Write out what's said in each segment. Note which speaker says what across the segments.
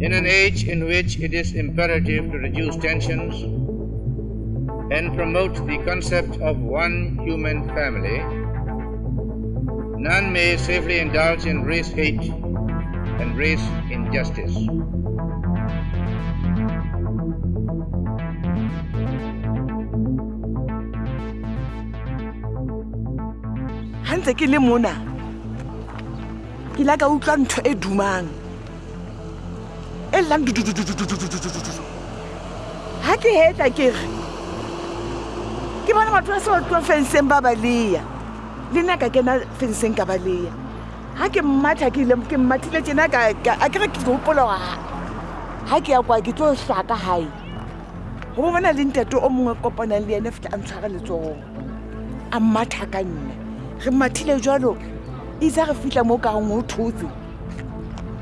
Speaker 1: In an age in which it is imperative to reduce tensions and promote the concept of one human family, none may safely indulge in race hate and race injustice.
Speaker 2: ha ke le mona ke la ka utlwa ntho e dumang e llang ga ke hetla ke re ke bona batho ba se ba fenseng ba balea le nna ka kena fenseng ka balea ga ke mmatha ke mmathile tsena a kere ke gopola ga ke ya kwa ke tlo tlaka gae go bo bona le ntate o mongwe kopanang le ene fitlha a ntshware letsogong a mmatha ka nna re mmathile jalo itse re fitlha mo kareng o thotse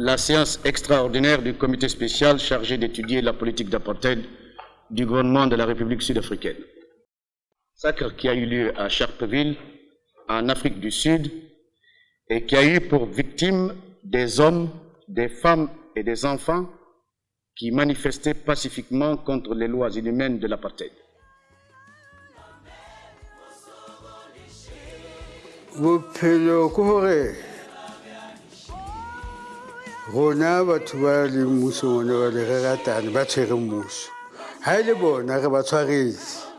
Speaker 3: la
Speaker 4: séance extraordinaire du comité spécial chargé d'étudier la politique d'apartheid du gouvernement de la République sud-africaine. Sacre qui a eu lieu à Sharpeville, en Afrique du Sud, et qui a eu pour victimes des hommes, des femmes et des enfants qui manifestaient pacifiquement contre les lois inhumaines de l'apartheid.
Speaker 3: bophelo ke gore rona batho ba leng mmusong one bale re ratane ba tshwere mmuso. Ga e le bona re ba tshwaretse